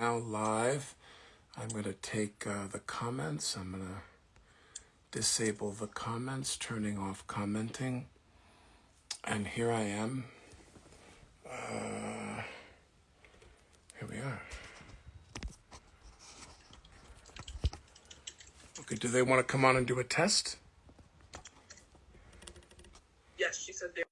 now live. I'm going to take uh, the comments. I'm going to disable the comments, turning off commenting. And here I am. Uh, here we are. Okay, do they want to come on and do a test? Yes, she said they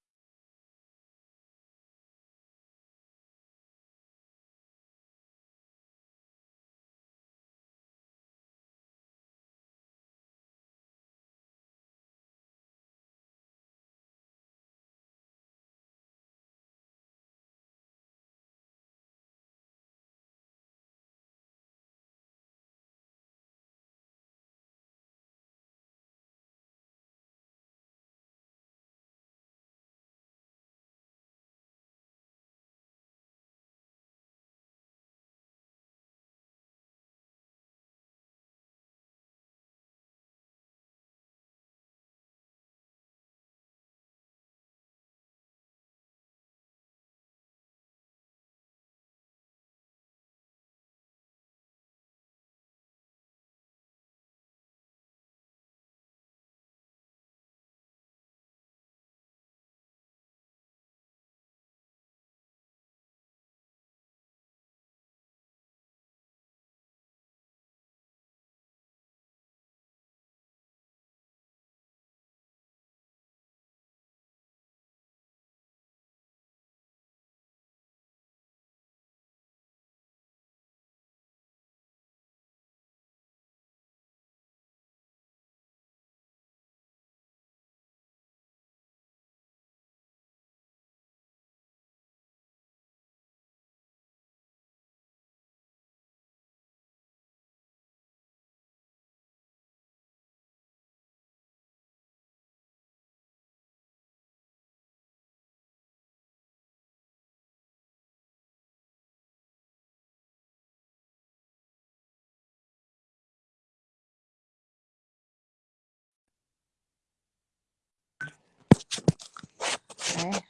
Okay.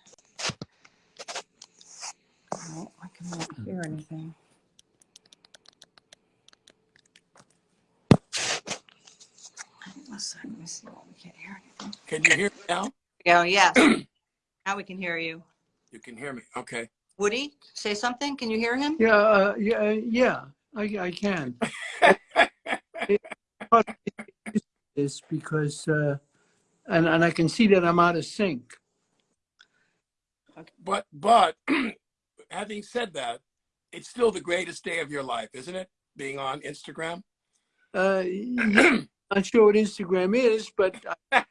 No, I cannot hear anything. Hang on a second, Let me see. Oh, we can't hear anything. Can you hear me now? Go, yes. Now we can hear you. You can hear me. Okay. Woody, say something. Can you hear him? Yeah, uh, yeah, uh, yeah, I, I can. Is because, uh, and, and I can see that I'm out of sync. But but having said that, it's still the greatest day of your life, isn't it? Being on Instagram. Uh, yeah, not sure what Instagram is, but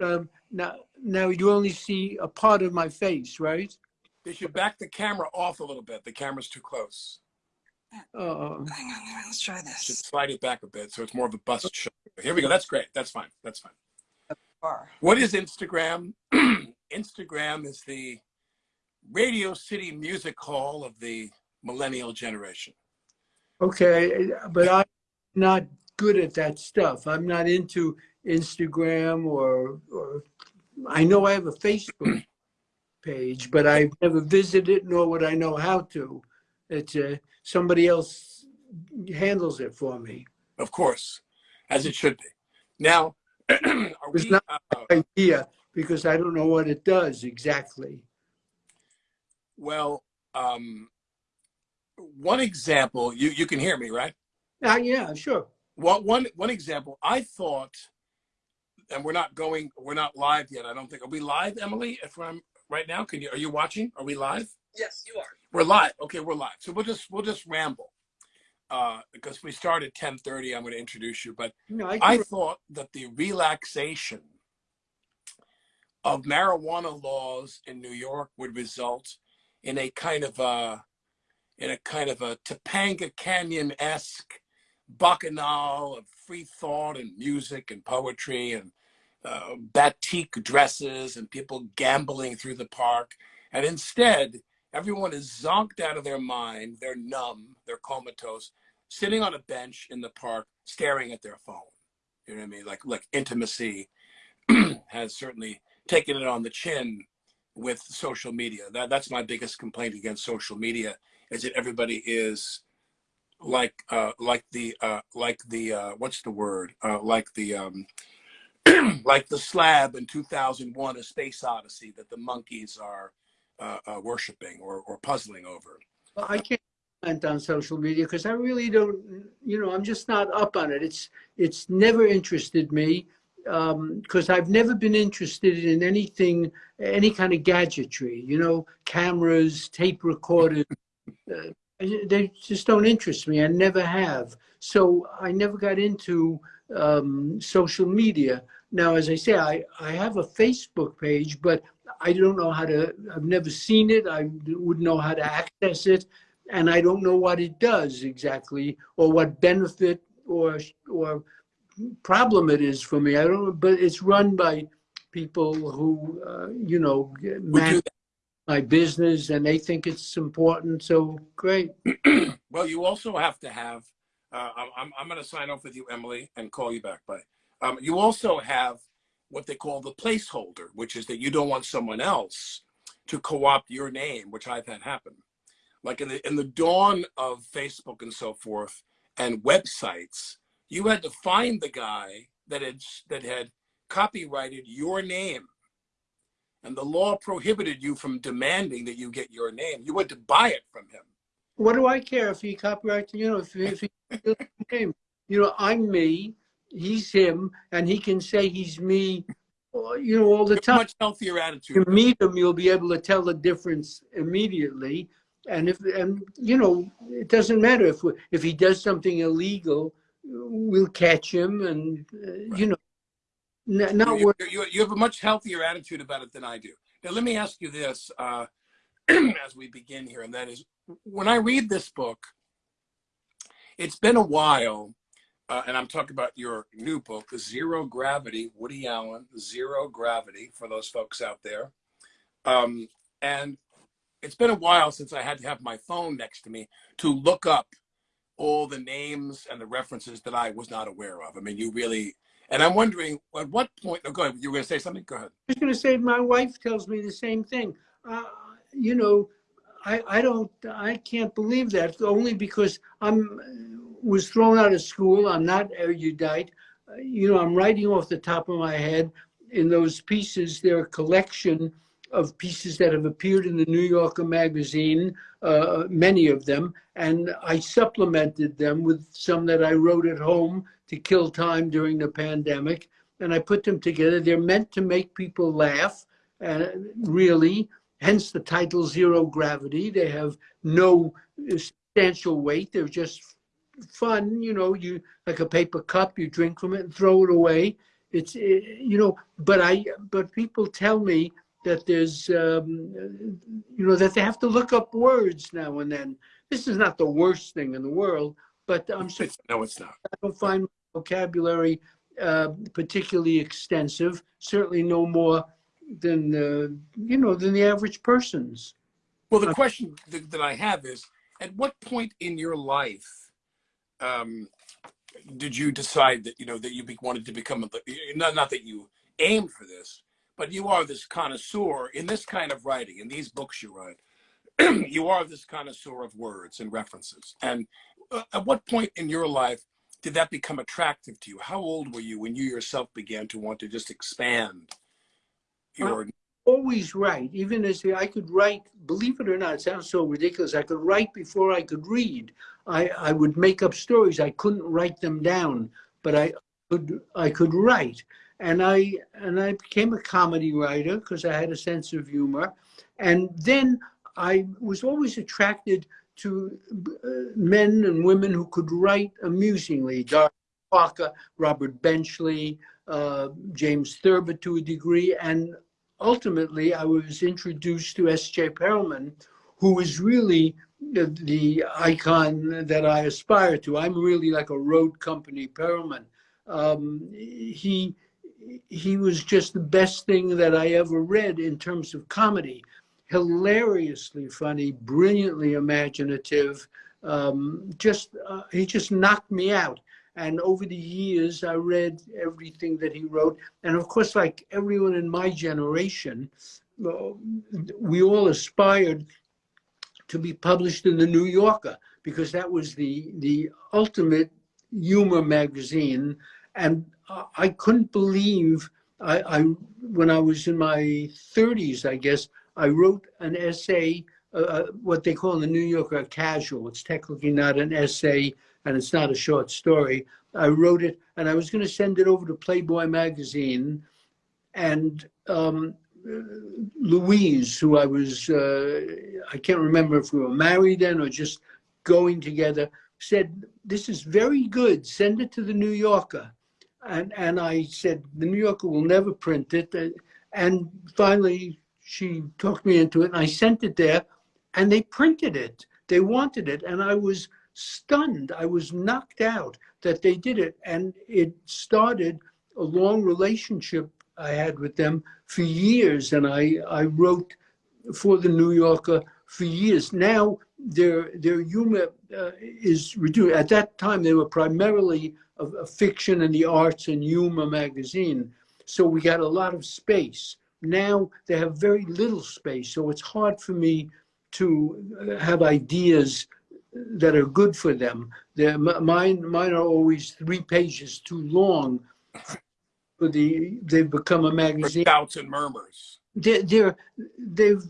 um, now, now you only see a part of my face, right? They should back the camera off a little bit. The camera's too close. Uh, Hang on, let's try Should this. slide it back a bit so it's more of a bust shot. Here we go. That's great. That's fine. That's fine. Far. What is Instagram? Instagram is the Radio City Music Hall of the millennial generation. okay, but I'm not good at that stuff. I'm not into Instagram or, or I know I have a Facebook page, but I've never visited nor would I know how to. It's uh, somebody else handles it for me. Of course, as it should be. Now, are It's we, not- uh, Idea because I don't know what it does exactly. well, um, one example, you, you can hear me, right? Uh, yeah, sure. Well, one one example, I thought, and we're not going, we're not live yet. I don't think. Are we live, Emily? If I'm right now, can you? Are you watching? Are we live? yes, you are. We're live. Okay, we're live. So we'll just we'll just ramble, uh, because we start at ten thirty. I'm going to introduce you, but No, I, I thought that the relaxation of marijuana laws in New York would result in a kind of a in a kind of a Topanga Canyon esque bacchanal of free thought and music and poetry and uh, batik dresses and people gambling through the park. And instead, everyone is zonked out of their mind. They're numb. They're comatose, sitting on a bench in the park, staring at their phone. You know what I mean? Like, like intimacy has certainly taken it on the chin with social media. That, that's my biggest complaint against social media is that everybody is like uh like the uh like the uh what's the word uh like the um like the slab in 2001 a space odyssey that the monkeys are uh, uh worshiping or or puzzling over Well, I comment on social media because I really don't, you know, I'm just not up on it. It's it's never interested me because I've never been interested in anything, any kind of gadgetry, you know, cameras, tape recorders. uh, they just don't interest me. I never have. So I never got into um, social media. Now, as I say, I, I have a Facebook page, but I don't know how to, I've never seen it. I wouldn't know how to access it. And I don't know what it does exactly or what benefit or, or problem it is for me. I don't know, but it's run by people who, uh, you know, manage my business and they think it's important. So great. well you also have to have uh i'm i'm, I'm going to sign off with you emily and call you back bye um you also have what they call the placeholder which is that you don't want someone else to co-opt your name which i've had happen like in the in the dawn of facebook and so forth and websites you had to find the guy that had that had copyrighted your name. And the law prohibited you from demanding that you get your name. You had to buy it from him. What do I care if he copyrights, you know, if, if he, name, you know, I'm me, he's him, and he can say he's me, you know, all the You have a time. much healthier attitude. you meet him, you'll be able to tell the difference immediately. And if, and you know, it doesn't matter if we, if he does something illegal, we'll catch him, and uh, you know, n- not you, you, you have a much healthier attitude about it than I do. Now, let me ask you this uh, as we begin here, and that is when I read this book, it's been a while, uh, and I'm talking about your new book, Zero Gravity, Woody Allen, Zero Gravity, for those folks out there. Um, and it's been a while since I had to have my phone next to me to look up all the names and the references that I was not aware of. I mean, you really, and I'm wondering at what point, oh, go ahead, you were going to say something? Go ahead. I was going to say, my wife tells me the same thing. Uh, you know, I, I don't, I can't believe that only because I'm was thrown out of school. I'm not erudite. You know, I'm writing off the top of my head. In those pieces, they're a collection of pieces that have appeared in the New Yorker magazine, uh, many of them, and I supplemented them with some that I wrote at home to kill time during the pandemic and I put them together. They're meant to make people laugh, uh, really, hence the title Zero Gravity. They have no substantial weight. They're just fun, you know, you like a paper cup, you drink from it and throw it away. It's, eh, you know, but I, but people tell me that there's, um, you know, that they have to look up words now and then. This is not the worst thing in the world, but I'm It's- no, it's not. I don't find my vocabulary uh, particularly extensive. Certainly no more than the, you know than the average person's. Well, the question that, that I have is, at what point in your life um, did you decide that you know that you be, wanted to become a not not that you aimed for this, but you are this connoisseur in this kind of writing in these books you write. you are this connoisseur of words and references. And uh, at what point in your life did that become attractive to you? How old were you when you yourself began to want to just expand your? Always write, even as I could write. Believe it or not, it sounds so ridiculous. I could write before I could read. I, I would make up stories. I couldn't write them down, but I could I could write. And I and I became a comedy writer because I had a sense of humor. And then I was always attracted to uh, men and women who could write amusingly. Dorothy Parker, Robert Benchley, uh, James Thurber to a degree, and ultimately I was introduced to S.J. Perelman, who is really the, the icon that I aspire to. I'm really like a road company Perelman. Um, he he was just the best thing that I ever read in terms of comedy. Hilariously funny, brilliantly imaginative. Um, just uh, he just knocked me out. And over the years, I read everything that he wrote. And of course, like everyone in my generation, uh, we all aspired to be published in the New Yorker because that was the the ultimate humor magazine, and I- couldn't believe I, I when I was in my 30s, I guess I wrote an essay, uh, what they call in the New Yorker a casual. It's technically not an essay and it's not a short story. I wrote it and I was going to send it over to Playboy magazine, and um, Louise, who I was, uh, I can't remember if we were married then or just going together, said, This is very good. Send it to the New Yorker. And, and I said, The New Yorker will never print it. And finally, she talked me into it, and I sent it there, and they printed it. They wanted it. And I was stunned. I was knocked out that they did it. And it started a long relationship I had with them for years, and I, I wrote for the New Yorker for years. Now their their humor uh, is reduced. At that time, they were primarily a, a fiction and the arts and humor magazine, so we got a lot of space. Now they have very little space, so it's hard for me to uh, have ideas that are good for them. They're, mine mine are always three pages too long for the they've become a magazine. Shouts and murmurs. They're, they're they've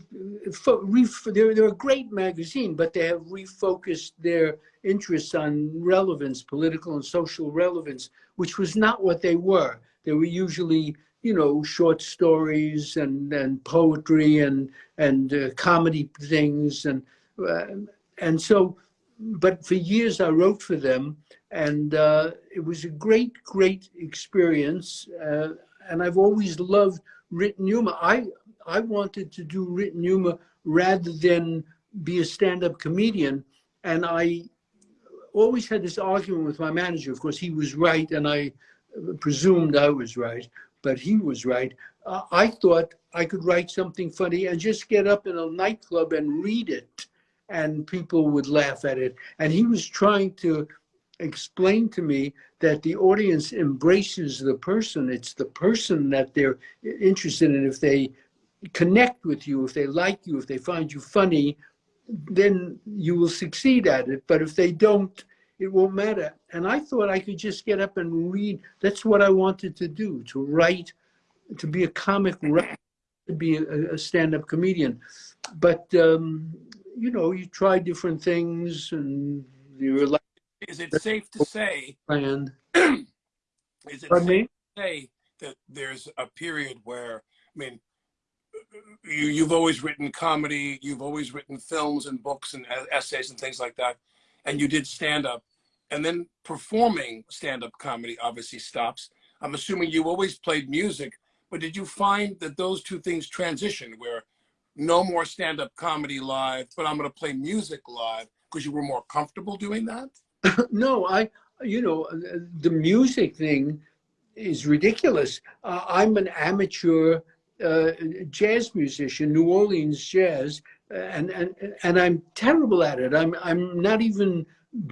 they're they're a great magazine, but they have refocused their interests on relevance, political and social relevance, which was not what they were. They were usually you know short stories and and poetry and and uh, comedy things and uh, and so but for years I wrote for them, and uh, it was a great, great experience. Uh, and I've always loved written humor. I I wanted to do written humor rather than be a stand-up comedian, and I always had this argument with my manager. Of course, he was right, and I presumed I was right, but he was right. Uh, I thought I could write something funny and just get up in a nightclub and read it and people would laugh at it. And he was trying to explain to me that the audience embraces the person. It's the person that they're interested in. If they connect with you, if they like you, if they find you funny, then you will succeed at it. But if they don't, it won't matter. And I thought I could just get up and read. That's what I wanted to do, to write, to be a comic writer, to be a, a stand-up comedian. But um, you know, you try different things and you're like Is it safe to say? planned. Is it Pardon safe me? to say that there's a period where I mean, you you've always written comedy, you've always written films and books and essays and things like that, and you did stand up, and then performing stand up comedy obviously stops. I'm assuming you always played music, but did you find that those two things transitioned where no more stand up comedy live, but I'm going to play music live because you were more comfortable doing that? no, I, you know, the music thing is ridiculous. Uh, I'm an amateur uh, jazz musician, New Orleans jazz, and, and and I'm terrible at it. I'm I'm not even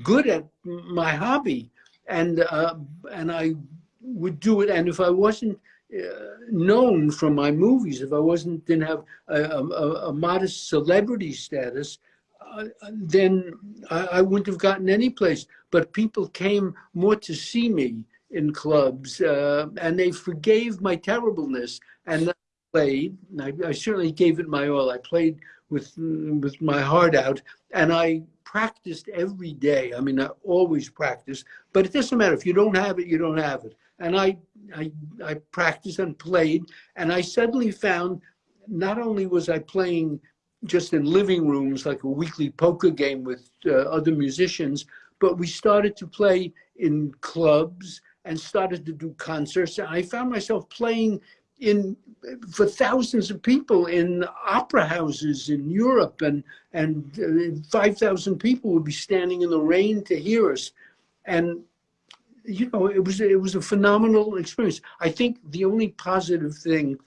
good at my hobby, and uh, and I would do it. And if I wasn't uh, known from my movies, if I wasn't didn't have a, a, a modest celebrity status, uh, then I, I wouldn't have gotten any place. But people came more to see me in clubs, uh, and they forgave my terribleness. And I played. and I, I certainly gave it my all. I played with with my heart out, and I practiced every day. I mean, I always practice. But it doesn't matter if you don't have it, you don't have it. And I I I practiced and played, and I suddenly found not only was I playing just in living rooms like a weekly poker game with uh, other musicians, but we started to play in clubs and started to do concerts. And I found myself playing in for thousands of people in opera houses in Europe, and and uh, five thousand people would be standing in the rain to hear us, and you know it was it was a phenomenal experience. I think the only positive thing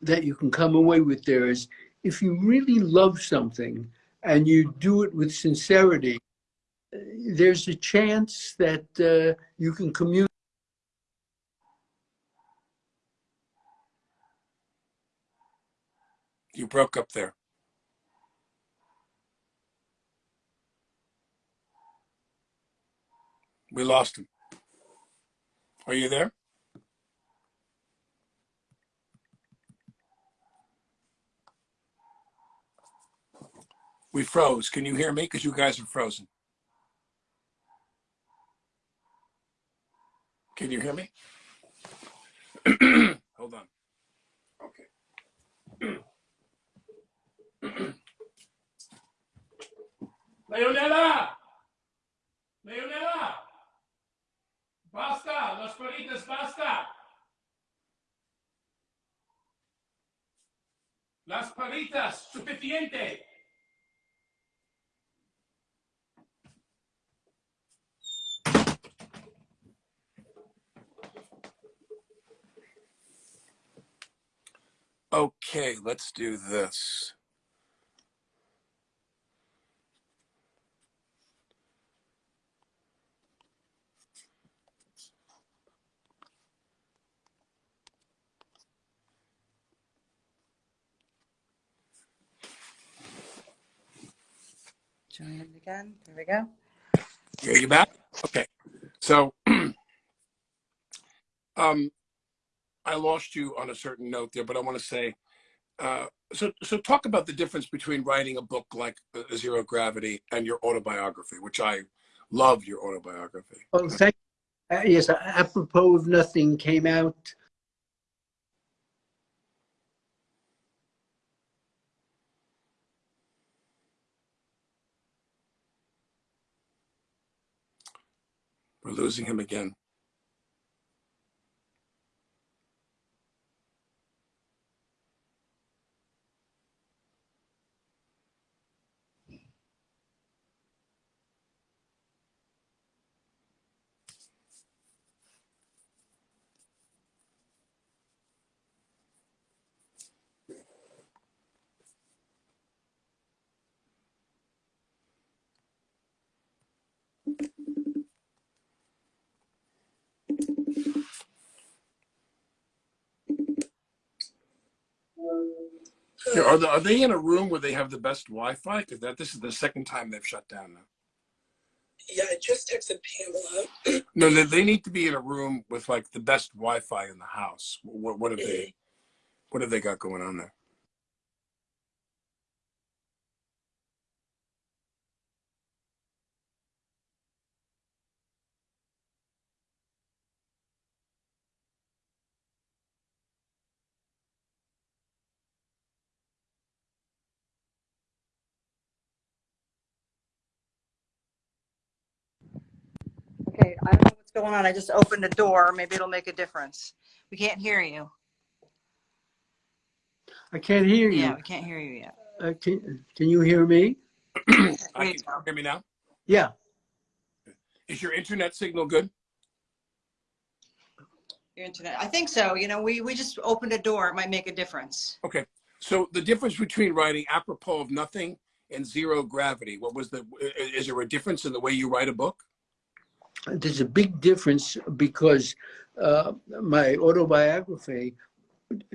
that you can come away with there is if you really love something and you do it with sincerity, there's a chance that uh, you can communicate. You broke up there. We lost him. Are you there? We froze. Can you hear me? Because you guys are frozen. Can you hear me? Hold on. Okay. Leonela! Leonela! Basta! Las palitas, basta! Las palitas, suficiente! Okay, let's do this. Join it again. There we go. Are you back? Okay. So, um, I lost you on a certain note there, but I want to say, uh, so so talk about the difference between writing a book like uh, Zero Gravity and your autobiography, which I love your autobiography. Oh, thank. Uh, yes, apropos of nothing came out. We're losing him again. Yeah, Are, the, are they in a room where they have the best Wi-Fi? Because that this is the second time they've shut down now. Yeah, I just texted Pamela. No, they, they need to be in a room with like the best Wi-Fi in the house. What, what have they? Mm-hmm. What have they got going on there? Going on. I just opened a door. Maybe it'll make a difference. We can't hear you. I can't hear you. Yeah, we can't hear you yet. Uh, can, can you hear me? I can you hear me now. Yeah. Is your internet signal good? Your internet. I think so. You know, we, we just opened a door. It might make a difference. Okay. So the difference between writing apropos of nothing and zero gravity. What was the? Is there a difference in the way you write a book? There's a big difference because uh, my autobiography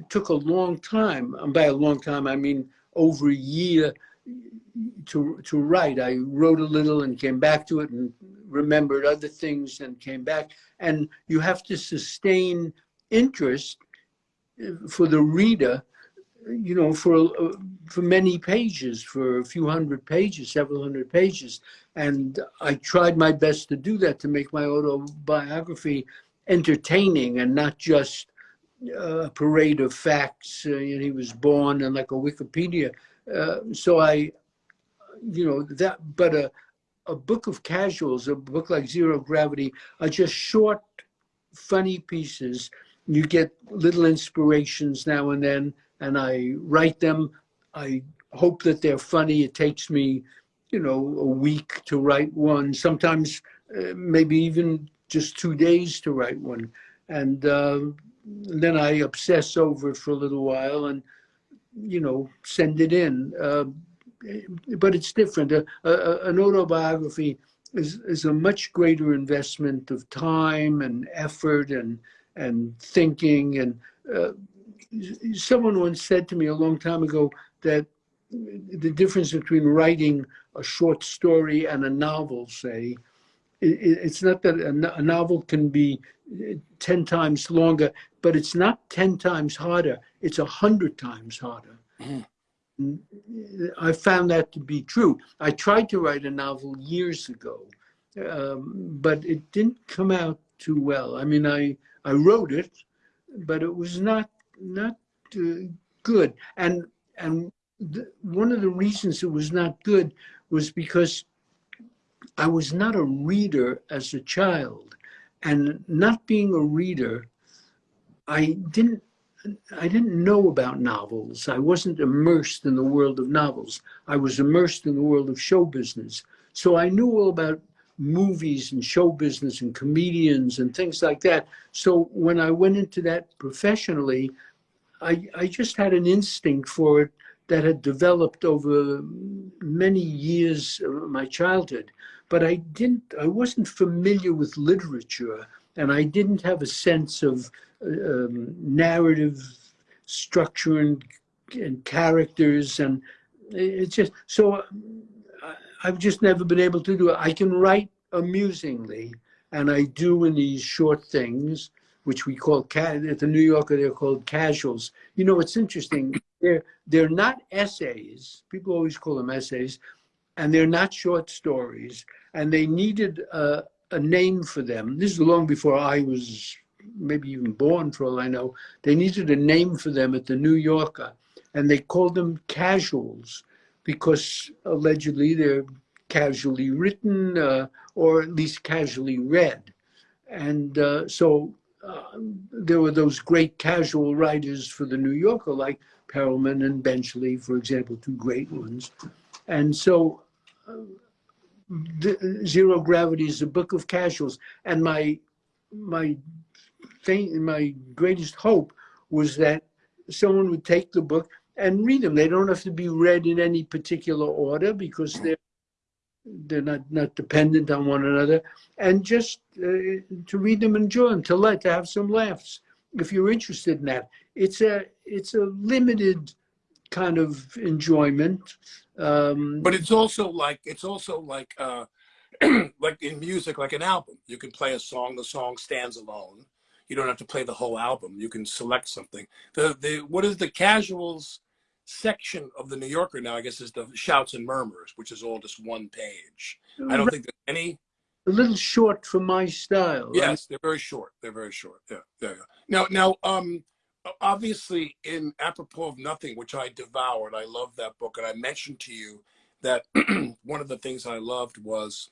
took a long time. And by a long time, I mean over a year to to write. I wrote a little and came back to it and remembered other things and came back. And you have to sustain interest uh, for the reader, you know, for uh, for many pages, for a few hundred pages, several hundred pages. And I tried my best to do that to make my autobiography entertaining and not just uh, a parade of facts. Uh, he was born and like a Wikipedia. Uh, so I, you know, that, but a, a book of casuals, a book like Zero Gravity, are just short, funny pieces. You get little inspirations now and then, and I write them. I hope that they're funny. It takes me, you know, a week to write one, sometimes uh, maybe even just two days to write one. And uh, then I obsess over it for a little while and, you know, send it in. Uh, but it's different. A, a, an autobiography is, is a much greater investment of time and effort and, and thinking. And uh, someone once said to me a long time ago that the difference between writing a short story and a novel, say, it, it- it's not that a, novel can be uh, 10 times longer, but it's not 10 times harder. It's a hundred times harder. Mm, I found that to be true. I tried to write a novel years ago, um, but it didn't come out too well. I mean, I, I wrote it, but it was not, not uh, good. And, and the, one of the reasons it was not good was because I was not a reader as a child. And not being a reader, I didn't I didn't know about novels. I wasn't immersed in the world of novels. I was immersed in the world of show business. So I knew all about movies and show business and comedians and things like that. So when I went into that professionally, I, I just had an instinct for it that had developed over many years of my childhood. But I didn't, I wasn't familiar with literature and I didn't have a sense of um, narrative structure and, and characters and it's just so I, I've just never been able to do it. I can write amusingly, and I do in these short things, which we call at the New Yorker they're called casuals. You know, it's interesting. They're they're not essays. People always call them essays, and they're not short stories. And they needed a, a name for them. This is long before I was maybe even born, for all I know. They needed a name for them at the New Yorker, and they called them casuals because allegedly they're casually written uh, or at least casually read. And uh, so uh, there were those great casual writers for the New Yorker, like Perelman and Benchley, for example, two great ones. And so uh, the, Zero Gravity is a book of casuals. And my, my, thing, my greatest hope was that someone would take the book and read them. They don't have to be read in any particular order because they're they're not not dependent on one another, and just uh, to read them, enjoy them, to let to have some laughs. If you're interested in that, it's a it's a limited kind of enjoyment. Um, But it's also like it's also like uh like in music, like an album. You can play a song, the song stands alone. You don't have to play the whole album. You can select something. The the what is the casuals section of the New Yorker now, I guess, is the shouts and murmurs, which is all just one page. I don't think there's any a little short for my style. Yes, they're very short. They're very short. Yeah, yeah, yeah. Now, now, um, obviously, in apropos of nothing, which I devoured, I love that book, and I mentioned to you that one of the things I loved was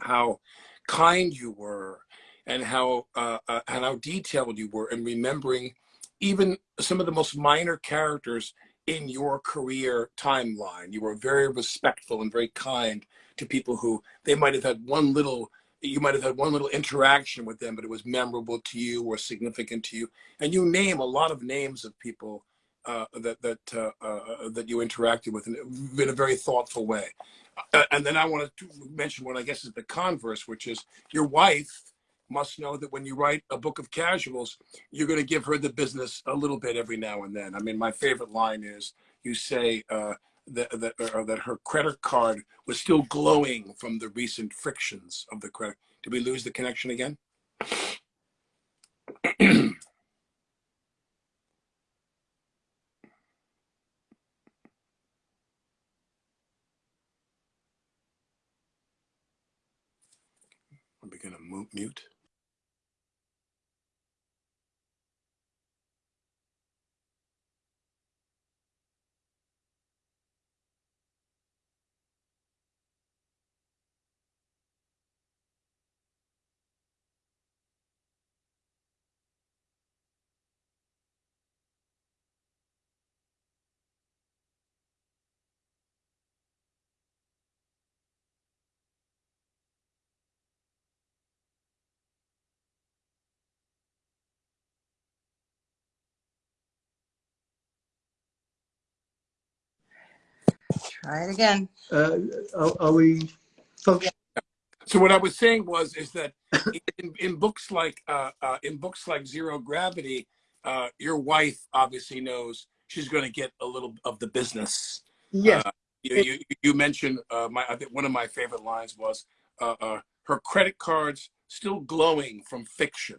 how kind you were, and how uh, uh, and how detailed you were in remembering even some of the most minor characters in your career timeline. You were very respectful and very kind to people who they might have had one little you might have had one little interaction with them but it was memorable to you or significant to you and you name a lot of names of people uh, that that uh, uh, that you interacted with in, a very thoughtful way uh, and then i want to mention what i guess is the converse which is your wife must know that when you write a book of casuals you're going to give her the business a little bit every now and then i mean my favorite line is you say uh, that, that, or that her credit card was still glowing from the recent frictions of the credit. Did we lose the connection again? Are we going to mute? Try it again. Uh, are, are we folks? So what I was saying was is that in, in books like uh, uh, in books like Zero Gravity, uh, your wife obviously knows she's going to get a little of the business. Yes. Uh, you, you, you mentioned uh, my I think one of my favorite lines was uh, uh, her credit cards still glowing from fiction,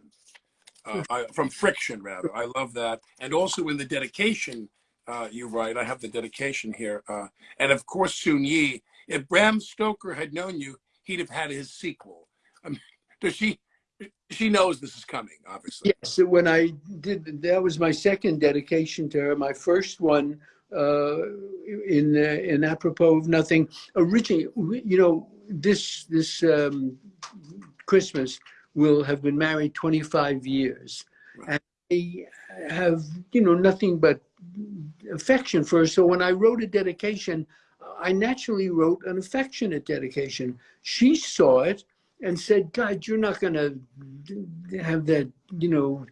uh, I, from friction rather. I love that, and also in the dedication, uh, you write. I have the dedication here, uh, and of course Soon Yi. If Bram Stoker had known you, he'd have had his sequel. Um, does she? She knows this is coming, obviously. Yes, when I did, that was my second dedication to her. My first one uh, in uh, in apropos of nothing. Originally, you know, this this um, Christmas will have been married 25 years, Right. and I have you know nothing but affection for her. So when I wrote a dedication, I naturally wrote an affectionate dedication. She saw it and said, "God, you're not going to have that, you know,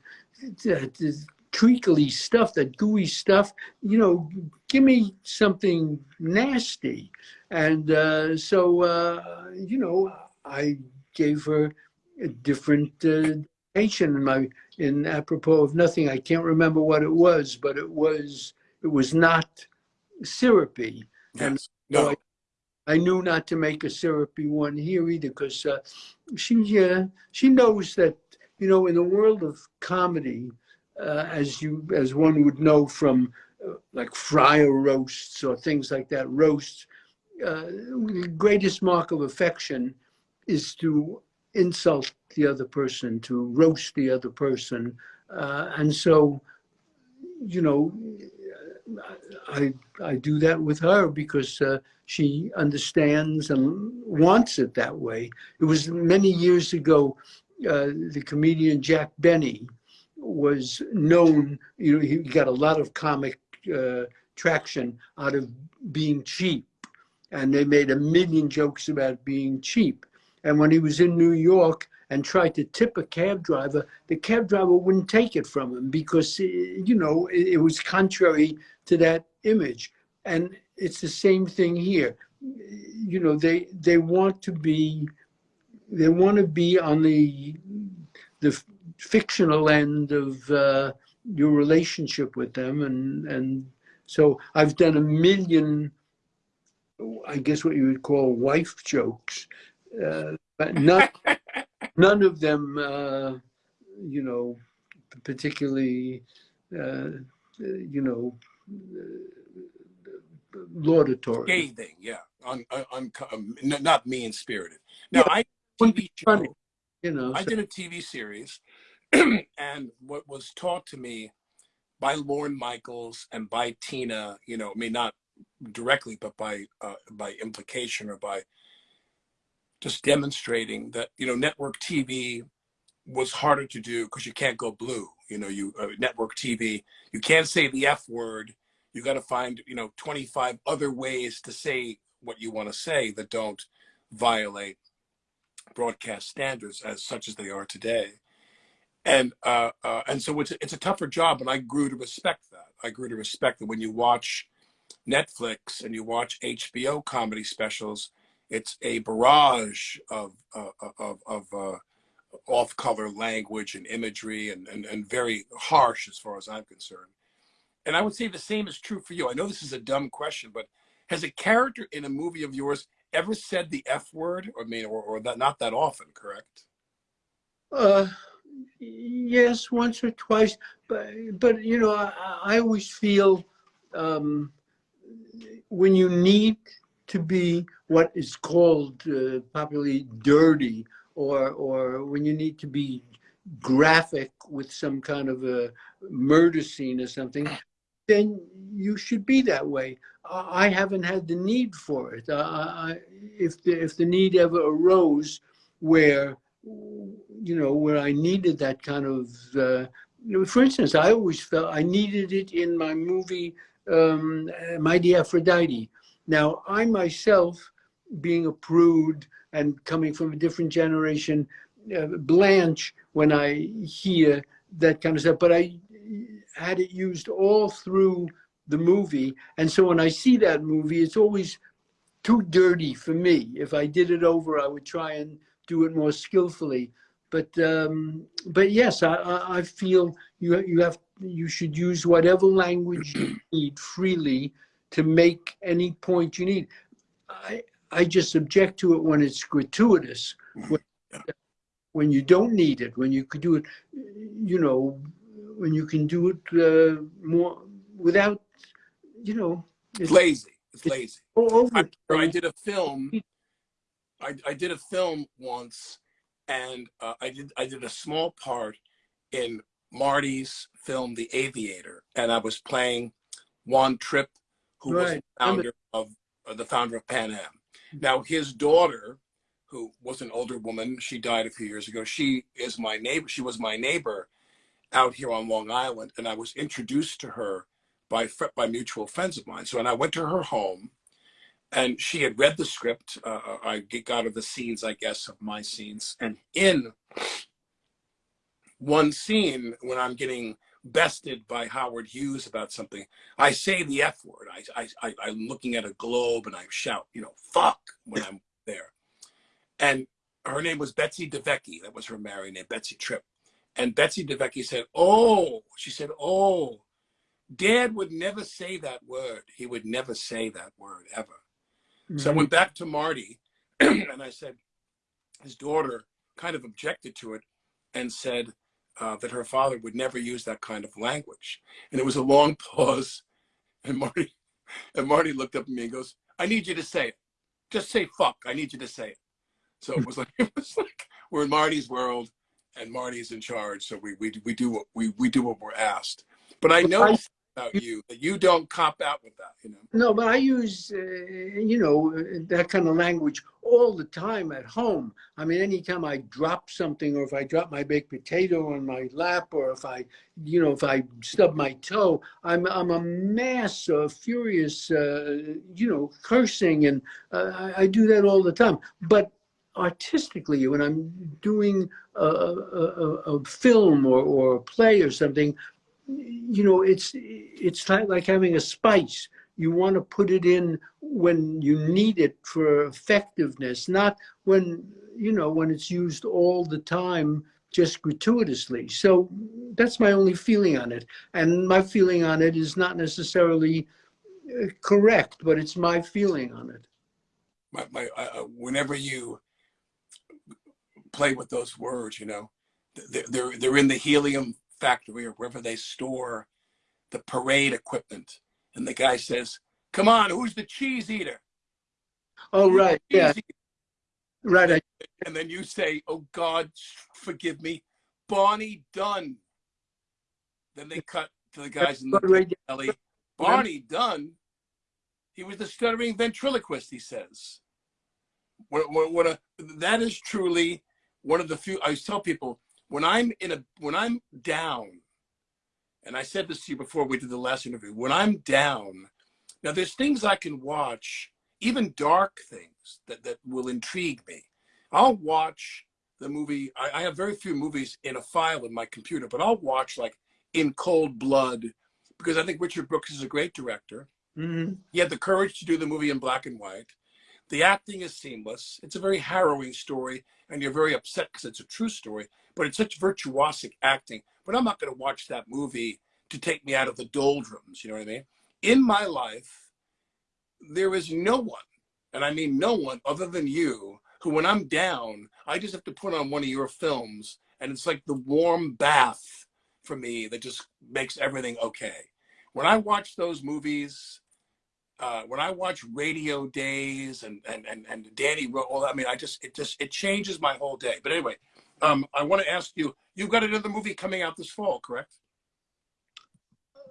that, that treacly stuff, that gooey stuff. You know, give me something nasty." And uh, so, uh, you know, I gave her a different uh, dedication in my in apropos of nothing. I can't remember what it was, but it was it was not syrupy. And Yes. No. I knew not to make a syrupy one here either because uh, she uh, she knows that you know in the world of comedy, uh, as you as one would know from uh, like Friar roasts or things like that roasts, uh, the greatest mark of affection is to insult the other person, to roast the other person, uh, and so you know I I do that with her because uh, she understands and wants it that way. It was many years ago. Uh, the comedian Jack Benny was known. You know, he got a lot of comic uh, traction out of being cheap, and they made a million jokes about being cheap. And when he was in New York and tried to tip a cab driver, the cab driver wouldn't take it from him because uh, you know it, it was contrary to that image. And it's the same thing here. You know, they they want to be they want to be on the the fictional end of uh, your relationship with them, and and so I've done a million, I guess what you would call wife jokes, uh, but none none of them, uh, you know, particularly, uh, you know, laudatory. scathing, yeah, un, un, un, um, not mean spirited. Now, I wouldn't TV funny. show, You know, I so- did a TV series, and what was taught to me by Lorne Michaels and by Tina, you know, I mean, not directly, but by uh, by implication or by just demonstrating that you know network TV was harder to do because you can't go blue. You know, you uh, network TV, you can't say the F word. You got to find you know 25 other ways to say what you want to say that don't violate broadcast standards as such as they are today. And uh, uh, and so it's it's a tougher job, and I grew to respect that. I grew to respect that when you watch Netflix and you watch HBO comedy specials, it's a barrage of uh, of of uh, off-color language and imagery and, and and very harsh as far as I'm concerned. And I would say the same is true for you. I know this is a dumb question, but has a character in a movie of yours ever said the F word? I mean, or, or that not that often, correct? Uh, yes, once or twice, but but you know, I, I always feel um, when you need to be what is called uh, popularly dirty, or or when you need to be graphic with some kind of a murder scene or something, then you should be that way. I haven't had the need for it. I, if the if the need ever arose, where you know, where I needed that kind of, uh, for instance, I always felt I needed it in my movie, um, Mighty Aphrodite. Now, I myself, being a prude and coming from a different generation, uh, blanche when I hear that kind of stuff, but I had it used all through the movie. And so when I see that movie, it's always too dirty for me. If I did it over, I would try and do it more skillfully. But um, but yes, I, I I feel you you have you should use whatever language you need freely to make any point you need. I I just object to it when it's gratuitous. When, when you don't need it, when you could do it, you know, when you can do it uh, more without, you know, It's lazy. It's It's- lazy. all over. I, I did a film. I, I did a film once, and uh, I did I did a small part in Marty's film The Aviator, and I was playing Juan Trippe, who was the founder of uh, the founder of Pan Am. Now his daughter, who was an older woman, she died a few years ago. She is my neighbor. She was my neighbor out here on Long Island, and I was introduced to her by by mutual friends of mine. So, and I went to her home, and she had read the script. Uh, I get- got her the scenes, I guess, of my scenes, and in one scene when I'm getting bested by Howard Hughes about something, I say the F word. I, I, I, I'm looking at a globe and I shout, you know, fuck when I'm there. And her name was Betsy DeVecchi. That was her married name, Betsy Trippe. And Betsy DeVecchi said, oh, she said, oh, Dad would never say that word. He would never say that word ever. So I Mhm. went back to Marty and I said, his daughter kind of objected to it and said uh, that her father would never use that kind of language. And it was a long pause. And Marty, and Marty looked up at me and goes, I need you to say it. Just say fuck. I need you to say it. So it was like, it was like we're in Marty's world and Marty's in charge. So we, we, we do what we, we do what we're asked. But I know about you that you don't cop out with that, you know? No, but I use, uh, you know, that kind of language all the time at home. I mean, anytime I drop something, or if I drop my baked potato on my lap, or if I, you know, if I stub my toe, I'm I'm a mass of furious, uh, you know, cursing, and uh, I, I do that all the time. But artistically, when I'm doing a, a, a, a film or, or a play or something, you know, it's it's like, having a spice. You want to put it in when you need it for effectiveness, not when you know when it's used all the time just gratuitously. So that's my only feeling on it, and my feeling on it is not necessarily uh, correct, but it's my feeling on it. my, my uh, uh, whenever you play with those words, you know, they're, they're they're in the helium factory or wherever they store the parade equipment, and the guy says, "Come on, who's the cheese eater?" Oh Who's right, yeah, eater?" right. And then you say, "Oh God, forgive me, Barney Dunn." Then they cut to the guys in the alley. Barney Dunn, he was the stuttering ventriloquist, he says. What, what, what a, that is truly one of the few, I tell people, when I'm in a, when I'm down, and I said this to you before we did the last interview, when I'm down, now there's things I can watch, even dark things that, that will intrigue me. I'll watch the movie, I, I have very few movies in a file in my computer, but I'll watch like In Cold Blood, because I think Richard Brooks is a great director. Mhm. He had the courage to do the movie in black and white. The acting is seamless. It's a very harrowing story, and you're very upset because it's a true story, but it's such virtuosic acting. But I'm not going to watch that movie to take me out of the doldrums. You know what I mean? In my life, there is no one, and I mean no one other than you, who when I'm down, I just have to put on one of your films, and it's like the warm bath for me that just makes everything okay. When I watch those movies, uh, when I watch Radio Days and and and, and Danny wrote all that, I mean, I just it just it changes my whole day. But anyway, um, I want to ask you: You've got another movie coming out this fall, correct?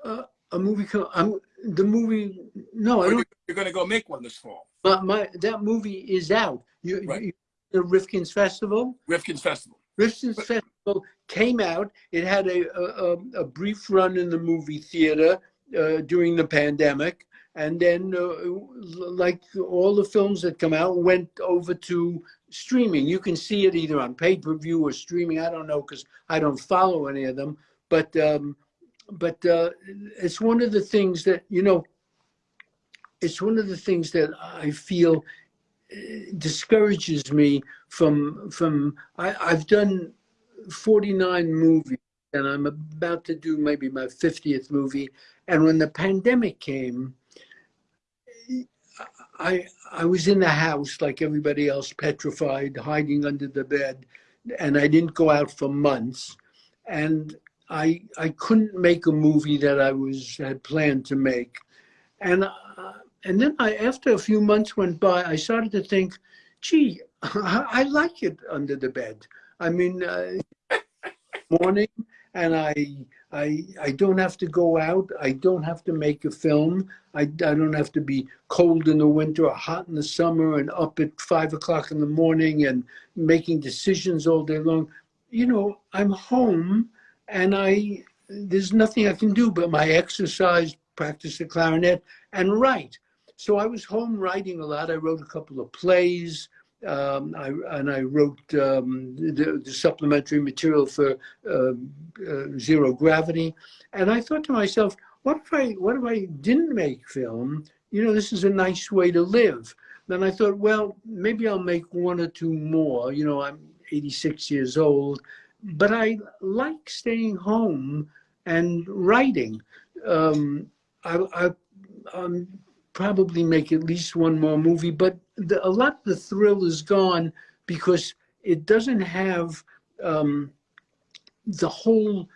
Uh, a movie. I'm the movie. No, I don't. you're, going to go make one this fall, My, my that movie is out. You, Right. you the Rifkin's Festival. Rifkin's Festival. Rifkin's Festival came out. It had a, a, a- a brief run in the movie theater uh, during the pandemic, and then, uh, like all the films that come out, went over to streaming. You can see it either on pay per view or streaming. I don't know because I don't follow any of them, but um, but uh, it's one of the things that you know. It's one of the things that I feel discourages me from from I, I've done 49 movies and I'm about to do maybe my 50th movie. And when the pandemic came, I I was in the house like everybody else, petrified, hiding under the bed, and I didn't go out for months, and I I couldn't make a movie that I was had planned to make, and uh, and then I after a few months went by, I started to think, gee, I, I like it under the bed. I mean, uh, morning, and I I I don't have to go out. I don't have to make a film. I, I don't have to be cold in the winter or hot in the summer and up at five o'clock in the morning and making decisions all day long. You know, I'm home and I there's nothing I can do but my exercise, practice the clarinet, and write. So I was home writing a lot. I wrote a couple of plays. Um, I, and I wrote um, the, the, supplementary material for uh, uh, Zero Gravity. And I thought to myself, what if I what if I didn't make film? You know, this is a nice way to live. Then I thought, well, maybe I'll make one or two more. You know, I'm 86 years old, but I like staying home and writing. Um, I, I um, probably make at least one more movie, but the, a lot of the thrill is gone because it doesn't have um, the whole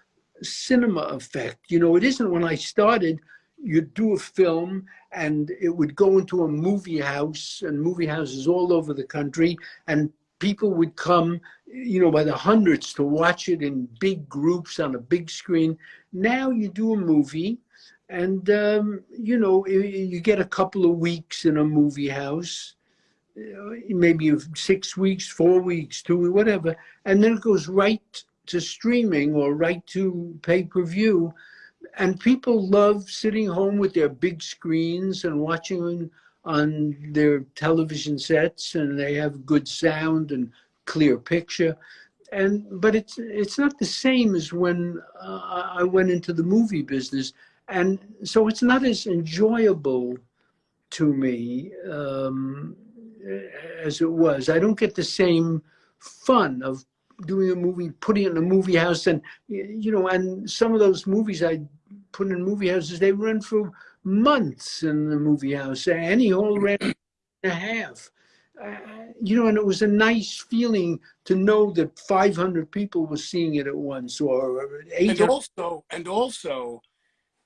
cinema effect. You know, it isn't when I started, you'd do a film and it would go into a movie house and movie houses all over the country and people would come, you know, by the hundreds to watch it in big groups on a big screen. Now you do a movie and, um, you know, you get a couple of weeks in a movie house, maybe six weeks, four weeks, two, whatever, and then it goes right to streaming or right to pay-per-view. And people love sitting home with their big screens and watching on, on their television sets and they have good sound and clear picture. And, but it's, it's not the same as when uh, I went into the movie business. And so it's not as enjoyable to me um, as it was. I don't get the same fun of doing a movie, putting it in a movie house, and you know, and some of those movies I put in movie houses, they run for months in the movie house. Annie Hall ran and a half. Uh, you know, and it was a nice feeling to know that 500 people were seeing it at once, or 800. And also, and also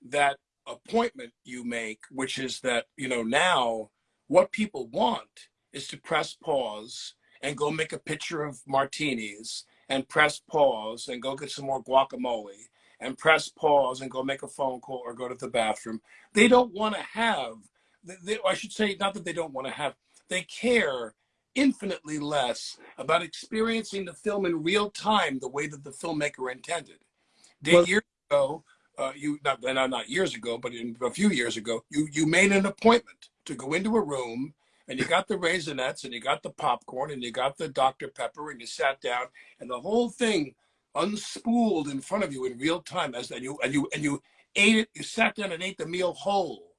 that appointment you make, which is that you know now what people want is to press pause and go make a picture of martinis and press pause and go get some more guacamole and press pause and go make a phone call or go to the bathroom. They don't want to have, they, I should say, not that they don't want to have, they care infinitely less about experiencing the film in real time the way that the filmmaker intended. Well, years ago, uh, you not, not years ago, but in a few years ago, you you made an appointment to go into a room and you got the raisinets and you got the popcorn and you got the Dr. Pepper and you sat down and the whole thing unspooled in front of you in real time as and you and you and you ate it, you sat down and ate the meal whole.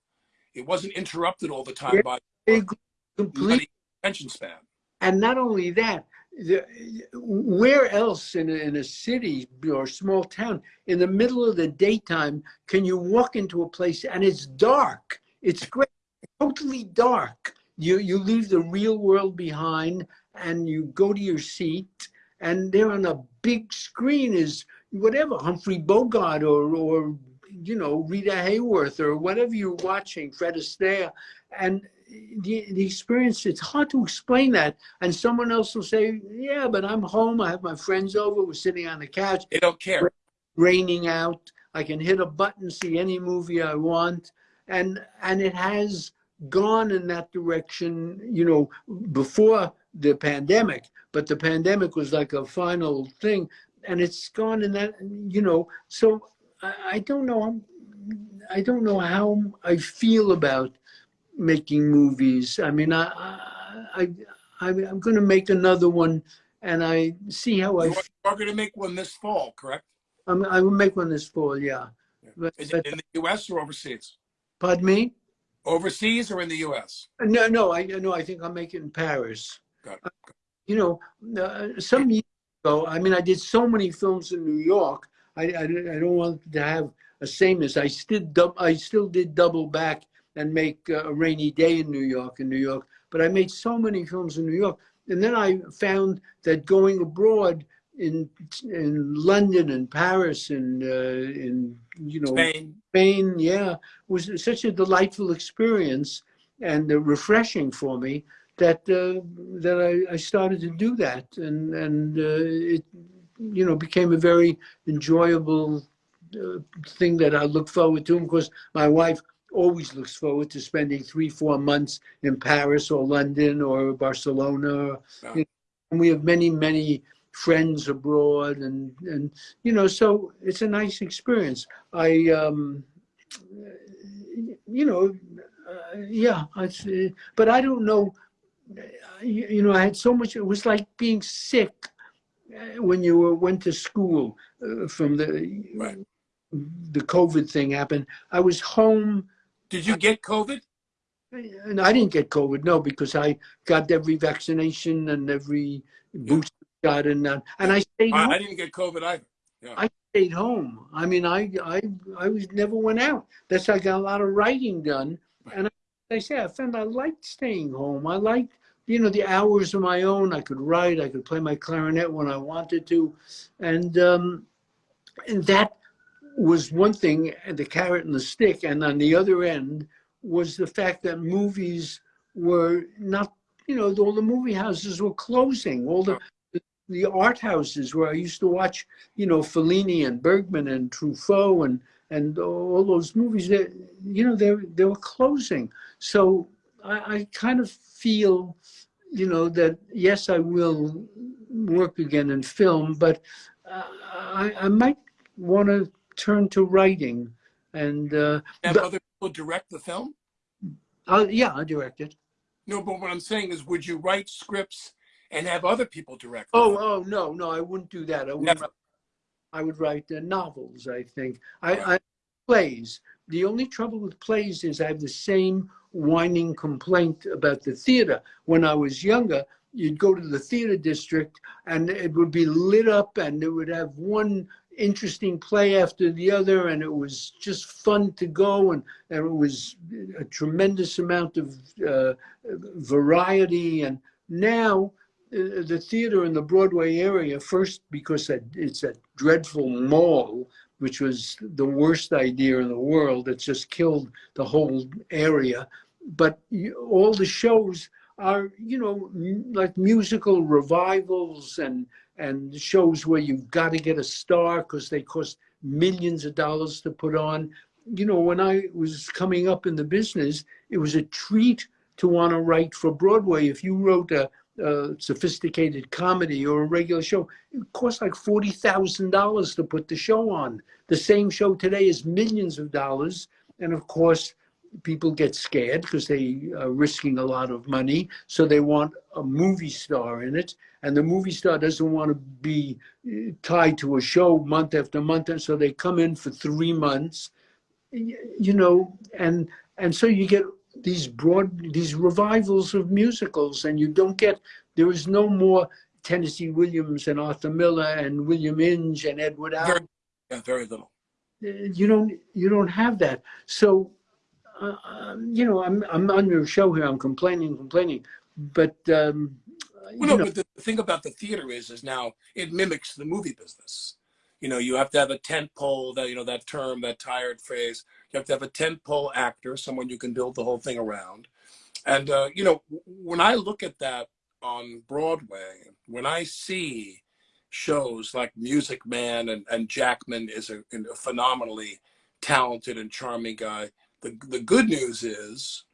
It wasn't interrupted all the time by complete attention span. And not only that, where else in a, in a city or small town in the middle of the daytime can you walk into a place and it's dark? It's great, totally dark you, you leave the real world behind and you go to your seat and there on a big screen is whatever, Humphrey Bogart or, or you know, Rita Hayworth or whatever you're watching, Fred Astaire. And the, the experience, it's hard to explain that. And someone else will say, yeah, but I'm home. I have my friends over. We're sitting on the couch. They don't care. Raining out. I can hit a button, see any movie I want. And, and it has gone in that direction, you know, before the pandemic, but the pandemic was like a final thing and it's gone in that, you know, so I, I don't know, I don't know how I feel about making movies. I mean, I, I, I I'm going to make another one and I see how you I. You're going to make one this fall, correct? I'm, I will make one this fall, yeah. yeah. But, Is it in the U.S. or overseas? Pardon me? Overseas or in the U.S.? No, no, I no, I think I'll make it in Paris. Got it. Uh, you know, uh, some years ago, I mean, I did so many films in New York. I, I, I don't want to have a sameness. I still I still did double back and make a rainy day in New York in New York, but I made so many films in New York. And then I found that going abroad in in London and Paris and uh, in you know Spain. Spain, yeah, was such a delightful experience and uh, refreshing for me that uh, that I, I started to do that, and and uh, it you know became a very enjoyable uh, thing that I look forward to. Of course, my wife always looks forward to spending three, four months in Paris or London or Barcelona. Yeah. You know, and we have many, many friends abroad, and and you know, so it's a nice experience. I, um, you know, uh, yeah, I, but I don't know. You, you know, I had so much. It was like being sick uh, when you were, went to school uh, from the Right. the COVID thing happened. I was home, Did you get COVID? and I didn't get COVID, no, because I got every vaccination and every booster shot, and uh, and I stayed I, home. I didn't get COVID either. I stayed home. I mean, I I I was never went out. That's how I got a lot of writing done. And I, I say I found I liked staying home. I liked you know the hours of my own. I could write. I could play my clarinet when I wanted to, and um, and that was one thing. The carrot and the stick, and on the other end was the fact that movies were not. You know, all the movie houses were closing. All the the art houses where I used to watch, you know, Fellini and Bergman and Truffaut and and all those movies that you know they they were closing. So I, I kind of feel, you know, that yes, I will work again in film, but uh, I I might want to turn to writing and uh, Have But- other people direct the film? I'll, yeah, I directed. No, but what I'm saying is, would you write scripts and have other people direct? Oh, them? oh no, no, I wouldn't do that. I wouldn't. Never. I would write uh, novels. I think I, Right. I plays. The only trouble with plays is I have the same whining complaint about the theater. When I was younger, you'd go to the theater district and it would be lit up, and it would have one interesting play after the other, and it was just fun to go, and, and it was a tremendous amount of uh, variety. And now uh, the theater in the Broadway area, first because it's a dreadful mall, which was the worst idea in the world. It's just killed the whole area. But all the shows are, you know, like musical revivals and and shows where you've got to get a star because they cost millions of dollars to put on. You know, when I was coming up in the business, it was a treat to want to write for Broadway. If you wrote a, a sophisticated comedy or a regular show, it cost like forty thousand dollars to put the show on. The same show today is millions of dollars, and of course, people get scared because they are risking a lot of money, so they want a movie star in it, and the movie star doesn't want to be uh, tied to a show month after month, and so they come in for three months, you know, and and so you get these broad these revivals of musicals, and you don't get there is no more Tennessee Williams and Arthur Miller and William Inge and Edward Very, Allen. yeah, very little. Uh, You don't you don't have that. So, uh, um, you know, I'm I'm on your show here. I'm complaining, complaining, but um, Well, no, know, but the thing about the theater is, is now it mimics the movie business. You know, you have to have a tent pole, that you know, that term, that tired phrase. You have to have a tent pole actor, someone you can build the whole thing around. And uh, you know, when I look at that on Broadway, when I see shows like Music Man and, and Jackman is a, a phenomenally talented and charming guy. The the good news is,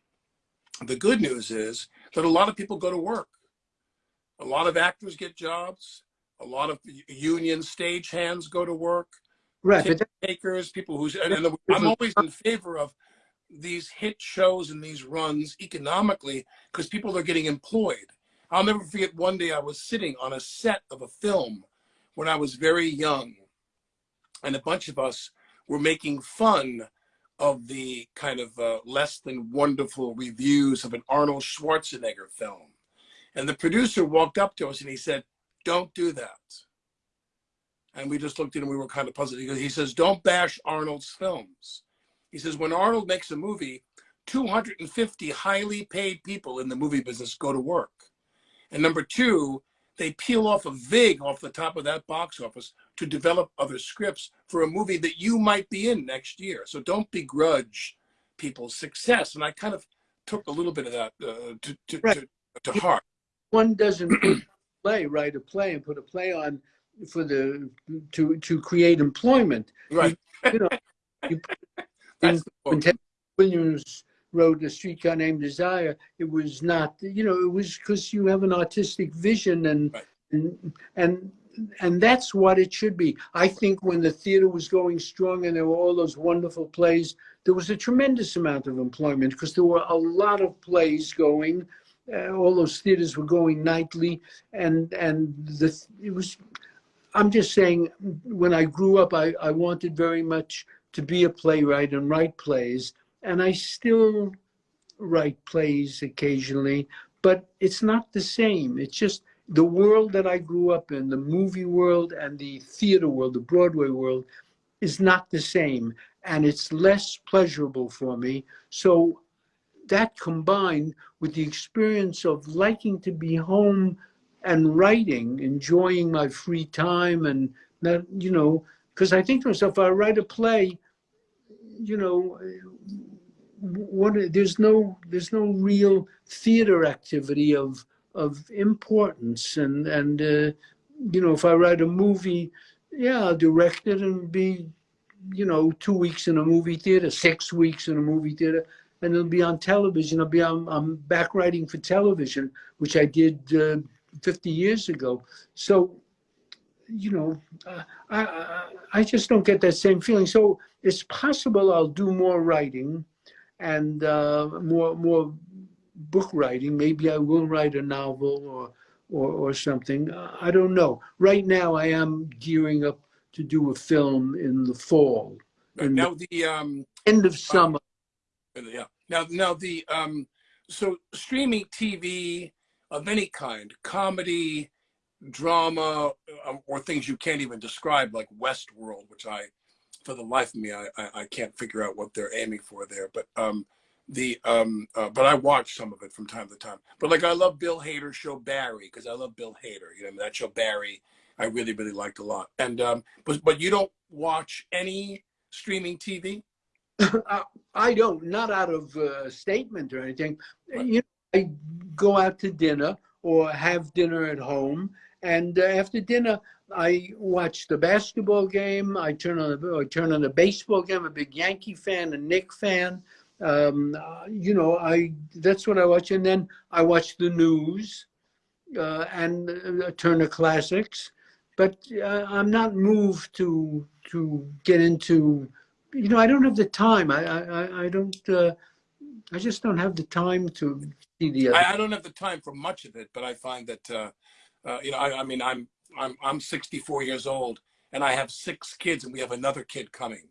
the good news is that a lot of people go to work. A lot of actors get jobs. A lot of union stagehands go to work. right? Takers, people who's, and, and I'm always in favor of these hit shows and these runs economically because people are getting employed. I'll never forget one day I was sitting on a set of a film when I was very young, and a bunch of us were making fun of the kind of uh, less than wonderful reviews of an Arnold Schwarzenegger film. And the producer walked up to us and he said, Don't do that. And we just looked at him, we were kind of puzzled. He he says, Don't bash Arnold's films. He says, when Arnold makes a movie, 250 highly paid people in the movie business go to work. And number two, they peel off a VIG off the top of that box office to develop other scripts for a movie that you might be in next year. So don't begrudge people's success. And I kind of took a little bit of that uh, to, to, Right. to, to heart. One doesn't play, write a play and put a play on for the, to, to create employment. Right. You know, you the when. Ted Williams wrote A Streetcar Named Desire, it was not, you know, it was because you have an artistic vision and, Right. and, and, and that's what it should be. I think when the theater was going strong and there were all those wonderful plays, there was a tremendous amount of employment because there were a lot of plays going. Uh, all those theaters were going nightly and, and the, it was, I'm just saying, when I grew up, I, I wanted very much to be a playwright and write plays, and I still write plays occasionally, but it's not the same. It's just the world that I grew up in, the movie world and the theater world, the Broadway world, is not the same, and it's less pleasurable for me. So that combined with the experience of liking to be home and writing, enjoying my free time, and that you know, because I think to myself, if I write a play, you know, what there's no there's no real theater activity of of importance, and and uh, you know, if I write a movie, yeah, I'll direct it and be, you know, two weeks in a movie theater, six weeks in a movie theater, and it'll be on television. I'll be I'm, I'm back writing for television, which I did. Uh, 50 years ago. So, you know, uh, I, I, I just don't get that same feeling. So it's possible I'll do more writing and uh, more more book writing. Maybe I will write a novel or or, or something. Uh, I don't know. Right now, I am gearing up to do a film in the fall, Now the um, the end of summer. Yeah. Now now the um, so streaming TV of any kind, comedy, drama, uh, or things you can't even describe, like Westworld, which I, for the life of me, I, I, I can't figure out what they're aiming for there. But um, the um, uh, but I watch some of it from time to time. But like I love Bill Hader's show Barry because I love Bill Hader. You know that show Barry, I really really liked a lot. And um, but but you don't watch any streaming TV. I don't, not out of uh, statement or anything. Right. You know, I go out to dinner or have dinner at home, and uh, after dinner, I watch the basketball game. I turn on the I turn on the baseball game. I'm a big Yankee fan, a Knick fan. Um, uh, you know, I that's what I watch, and then I watch the news uh, and uh, Turner Classics. But uh, I'm not moved to to get into you know, I don't have the time. I, I, I- don't, uh, I just don't have the time to see the. I, I don't have the time for much of it, but I find that uh, uh, you know, I, I mean, I'm I'm I'm 64 years old, and I have six kids, and we have another kid coming.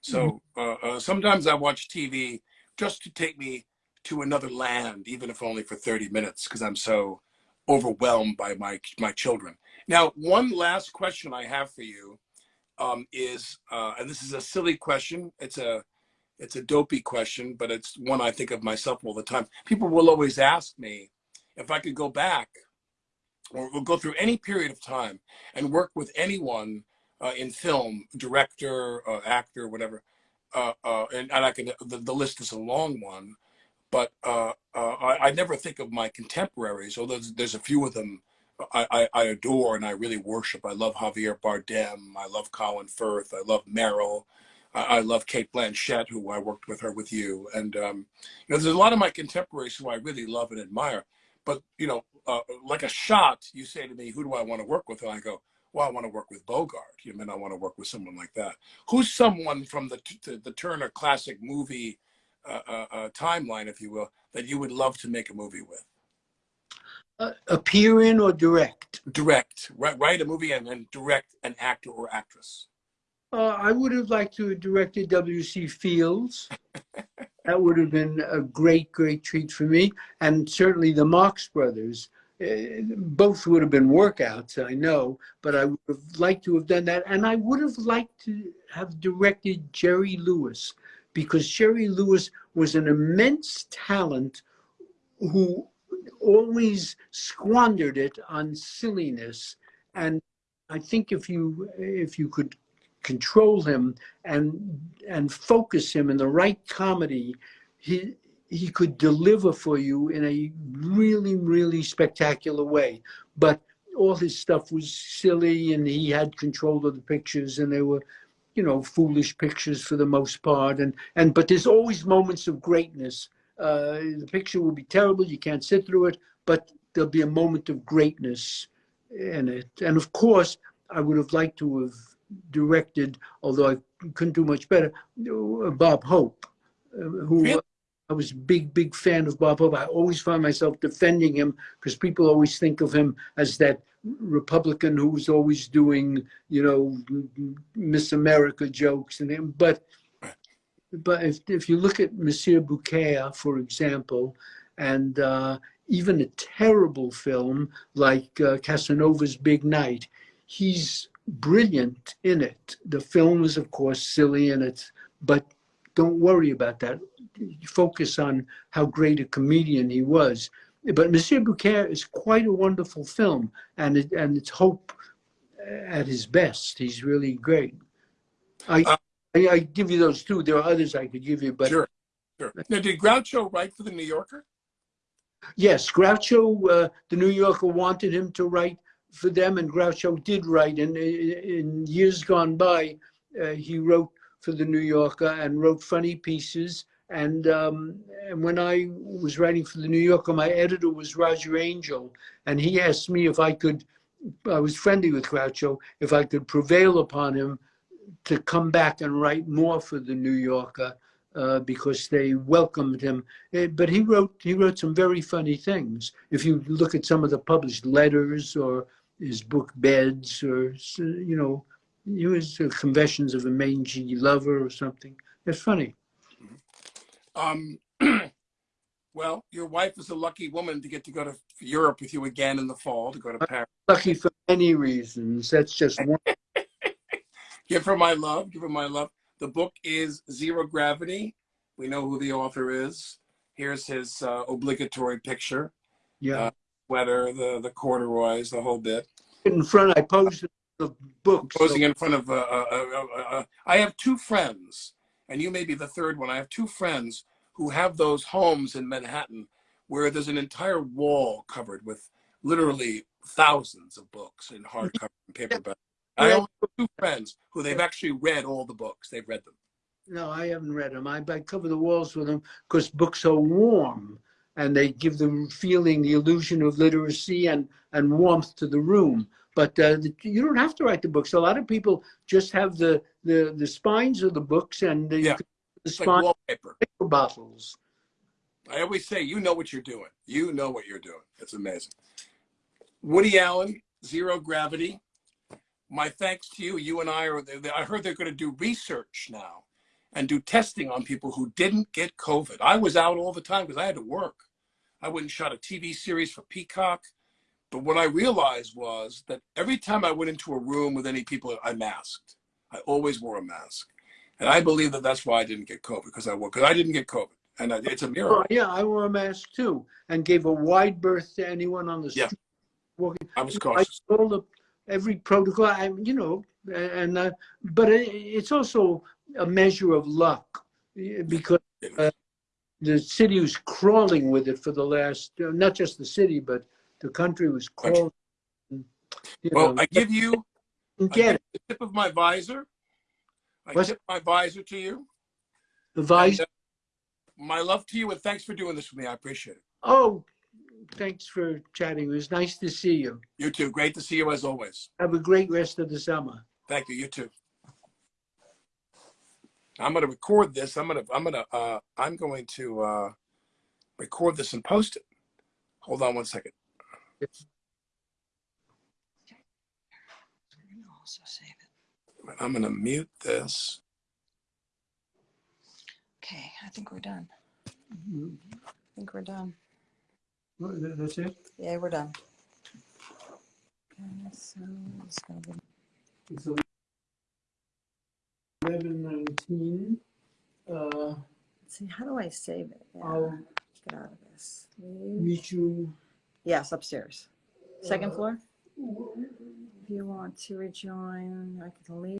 So uh, uh, sometimes I watch TV just to take me to another land, even if only for 30 minutes, because I'm so overwhelmed by my my children. Now, one last question I have for you um, is, uh, and this is a silly question. It's a it's a dopey question, but it's one I think of myself all the time. People will always ask me if I could go back or we'll go through any period of time and work with anyone uh, in film, director, uh, actor, whatever. Uh, uh, and, and I can, the, the list is a long one, but uh, uh, I, I never think of my contemporaries, although there's, there's a few of them I, I, adore and I really worship. I love Javier Bardem. I love Colin Firth. I love Meryl. I, I love Cate Blanchett, who I worked with her with you. And, um, you know, there's a lot of my contemporaries who I really love and admire. But, you know, uh, like a shot, you say to me, who do I want to work with? And I go, well, I want to work with Bogart. You mean I want to work with someone like that? Who's someone from the, the, the Turner classic movie uh, uh, uh, timeline, if you will, that you would love to make a movie with? Uh, appear in or direct? direct, write, write a movie and then direct an actor or actress. Uh, I would have liked to have directed W.C. Fields. that would have been a great, great treat for me. And certainly the Marx Brothers. Uh, both would have been workouts, I know, but I would have liked to have done that. And I would have liked to have directed Jerry Lewis because Jerry Lewis was an immense talent who always squandered it on silliness. And I think if you if you could control him and and focus him in the right comedy, he he could deliver for you in a really really spectacular way. But all his stuff was silly, and he had control of the pictures, and they were, you know, foolish pictures for the most part. And and but there's always moments of greatness. Uh, the picture will be terrible; you can't sit through it, but there'll be a moment of greatness in it. And of course, I would have liked to have directed, although I couldn't do much better, Bob Hope, uh, who Really? I was a big, big fan of Bob Hope. I always find myself defending him because people always think of him as that Republican who was always doing, you know, Miss America jokes and him. But but if, if you look at Monsieur Beaucaire, for example, and uh, even a terrible film like uh, Casanova's Big Night, he's brilliant in it. The film is, of course, silly in it, but don't worry about that. Focus on how great a comedian he was. But Monsieur Beaucaire is quite a wonderful film, and it, and it's Hope at his best. He's really great. I, Uh, I I give you those two. There are others I could give you, but Sure. Sure. Now, did Groucho write for the New Yorker? Yes, Groucho, uh, the New Yorker wanted him to write for them, and Groucho did write. And in, in years gone by, uh, he wrote for the New Yorker and wrote funny pieces. And, um, and when I was writing for the New Yorker, my editor was Roger Angell, and he asked me if I could. I was friendly with Groucho. If I could prevail upon him to come back and write more for the New Yorker uh, because they welcomed him. Eh, But he wrote he wrote some very funny things. If you look at some of the published letters or his book Beds or you know, he was uh, Confessions of a Mangy Lover or something. It's funny. Um, well, your wife is a lucky woman to get to go to Europe with you again in the fall to go to Paris. Lucky for many reasons. That's just one. Give her my love. Give her my love. The book is Zero Gravity. We know who the author is. Here's his uh, obligatory picture. Yeah. Uh, Sweater, the the corduroys, the whole bit. in front, I posed the book. so- Posing in front of. Uh, uh, uh, uh, I have two friends, and you may be the third one. I have two friends who have those homes in Manhattan where there's an entire wall covered with literally thousands of books in hardcover and paperback. I only have two friends who they've actually read all the books. They've read them. No, I haven't read them. I, I cover the walls with them because books are warm and they give the feeling, the illusion of literacy and, and warmth to the room. But uh, the, you don't have to write the books. A lot of people just have the, the, the spines of the books and the, Yeah. the It's like wallpaper. paper bottles. I always say, you know what you're doing. You know what you're doing. It's amazing. Woody Allen, Zero Gravity. My thanks to you. You and I are, I heard they're going to do research now and do testing on people who didn't get COVID. I was out all the time because I had to work. I went and shot a TV series for Peacock. But what I realized was that every time I went into a room with any people, I masked. I always wore a mask. And I believe that that's why I didn't get COVID because I wore, because I didn't get COVID. And I- it's a miracle. Oh, yeah, I wore a mask too and gave a wide berth to anyone on the Yeah. street walking. I was cautious. I all the every protocol. I, you know, and uh, but it, it's also a measure of luck because uh, the city was crawling with it for the last, uh, not just the city, but the country was crawling. You Well, know, I give you I get give the tip of my visor. I What's- tip my visor to you. The vice. And, uh, my love to you, and thanks for doing this with me. I appreciate it. Oh, thanks for chatting. It was nice to see you. You too. Great to see you as always. Have a great rest of the summer. Thank you. You too. I'm going to record this. I'm going to. I'm going to. Uh, I'm going to uh, record this and post it. Hold on one second. Also save it. I'm going to mute this. Okay, I think we're done. I think we're done. That's it. Yeah, we're done. Okay, so it's gonna be It's eleven nineteen. Uh, see, how do I save it? Yeah, I'll Get out of this. Leave. meet you. Yes, upstairs. Second floor? If you want to rejoin, I can leave.